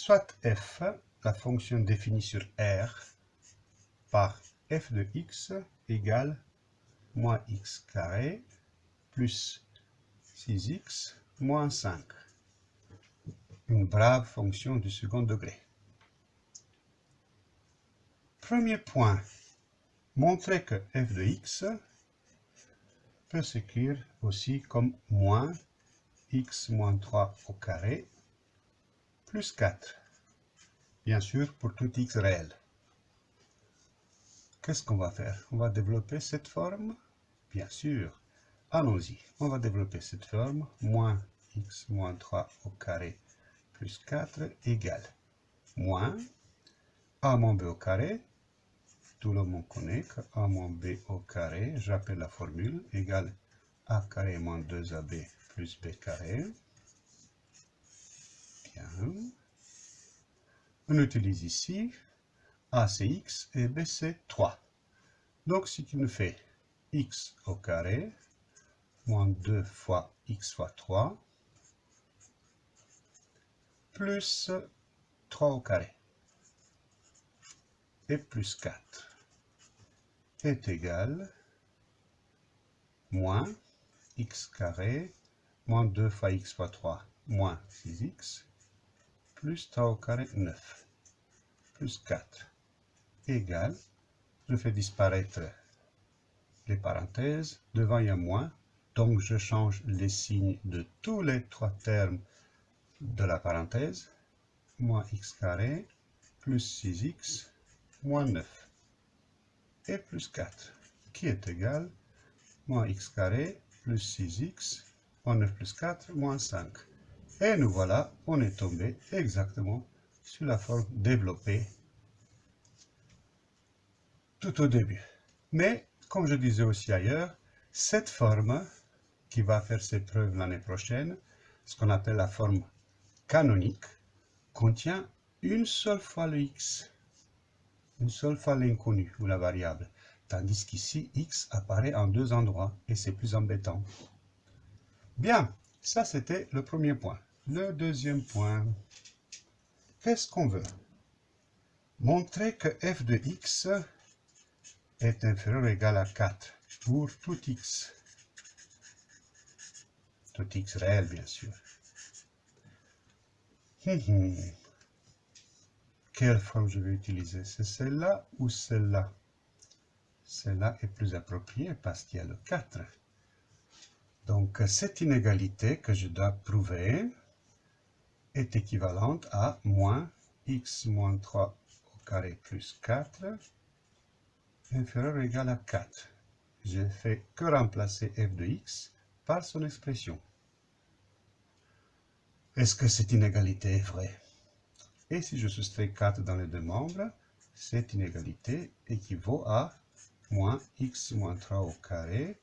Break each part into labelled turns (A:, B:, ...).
A: soit f, la fonction définie sur R, par f de x égale moins x carré plus 6x moins 5. Une brave fonction du second degré. Premier point, montrer que f de x peut s'écrire aussi comme moins x moins 3 au carré plus 4. Bien sûr, pour tout x réel. Qu'est-ce qu'on va faire? On va développer cette forme? Bien sûr. Allons-y. On va développer cette forme. Moins x moins 3 au carré plus 4 égale moins a moins b au carré. Tout le monde connaît que a moins b au carré, j'appelle la formule, égale a carré moins 2ab plus b carré. Bien. On utilise ici a c'est x et b c'est 3. Donc ce qui nous fait x au carré moins 2 fois x fois 3 plus 3 au carré et plus 4 est égal moins x carré moins 2 fois x fois 3 moins 6x plus 3 au carré 9 plus 4 égale, je fais disparaître les parenthèses, devant il y a moins, donc je change les signes de tous les trois termes de la parenthèse, moins x carré plus 6x moins 9 et plus 4 qui est égal moins x carré plus 6x moins 9 plus 4 moins 5. Et nous voilà, on est tombé exactement sur la forme développée tout au début. Mais, comme je disais aussi ailleurs, cette forme qui va faire ses preuves l'année prochaine, ce qu'on appelle la forme canonique, contient une seule fois le x, une seule fois l'inconnu ou la variable, tandis qu'ici x apparaît en deux endroits et c'est plus embêtant. Bien, ça c'était le premier point. Le deuxième point, qu'est-ce qu'on veut? Montrer que f de x est inférieur ou égal à 4 pour tout x. Tout x réel, bien sûr. Hum, hum. Quelle forme je vais utiliser C'est celle-là ou celle-là? Celle-là est plus appropriée parce qu'il y a le 4. Donc, cette inégalité que je dois prouver est équivalente à moins x moins 3 au carré plus 4 inférieur ou égal à 4. Je fais que remplacer f de x par son expression. Est-ce que cette inégalité est vraie? Et si je soustrais 4 dans les deux membres, cette inégalité équivaut à moins x moins 3 au carré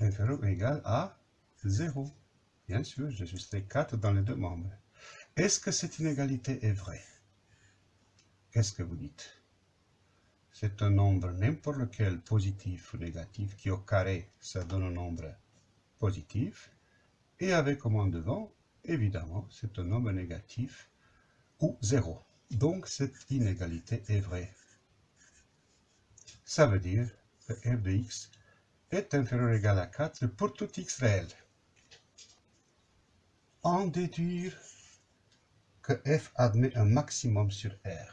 A: inférieur ou égal à 0. Bien sûr, je soustrais 4 dans les deux membres. Est-ce que cette inégalité est vraie? Qu'est-ce que vous dites? C'est un nombre n'importe lequel positif ou négatif qui au carré, ça donne un nombre positif. Et avec au moins devant, évidemment, c'est un nombre négatif ou zéro. Donc cette inégalité est vraie. Ça veut dire que f de x est inférieur ou égal à 4 pour tout x réel. En déduire que f admet un maximum sur R.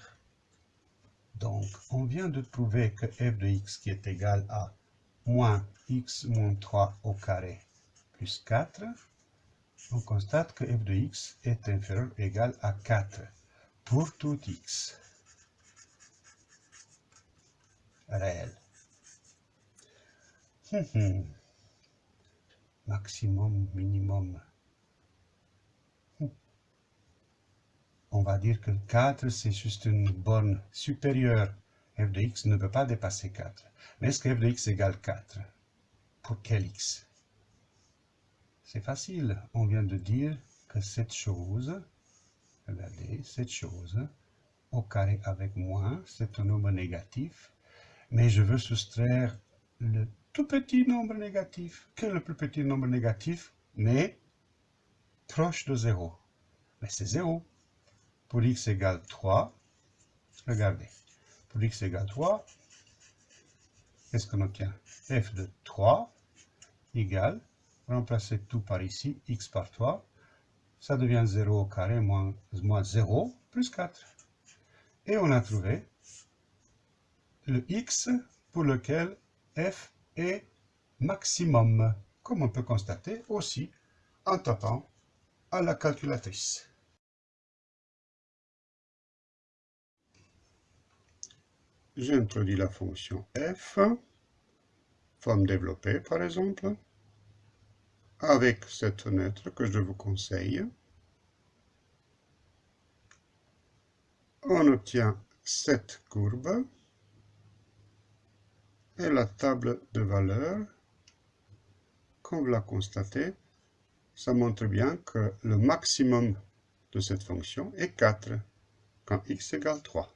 A: Donc, on vient de prouver que f de x qui est égal à moins x moins 3 au carré plus 4, on constate que f de x est inférieur ou égal à 4 pour tout x réel. Hum, hum. Maximum, minimum. On va dire que 4, c'est juste une borne supérieure. f de x ne peut pas dépasser 4. Mais est-ce que f de x égale 4 Pour quel x C'est facile. On vient de dire que cette chose, regardez, cette chose, au carré avec moins, c'est un nombre négatif. Mais je veux soustraire le tout petit nombre négatif. Quel est le plus petit nombre négatif Mais proche de 0. Mais c'est 0. Pour x égale 3, regardez, pour x égale 3, qu'est-ce qu'on obtient? F de 3 égale, remplacer tout par ici, x par 3, ça devient 0 au carré moins, moins 0 plus 4. Et on a trouvé le x pour lequel f est maximum, comme on peut constater aussi en tapant à la calculatrice. J'introduis la fonction f, forme développée par exemple, avec cette fenêtre que je vous conseille. On obtient cette courbe et la table de valeurs, comme vous la constatez, ça montre bien que le maximum de cette fonction est 4 quand x égale 3.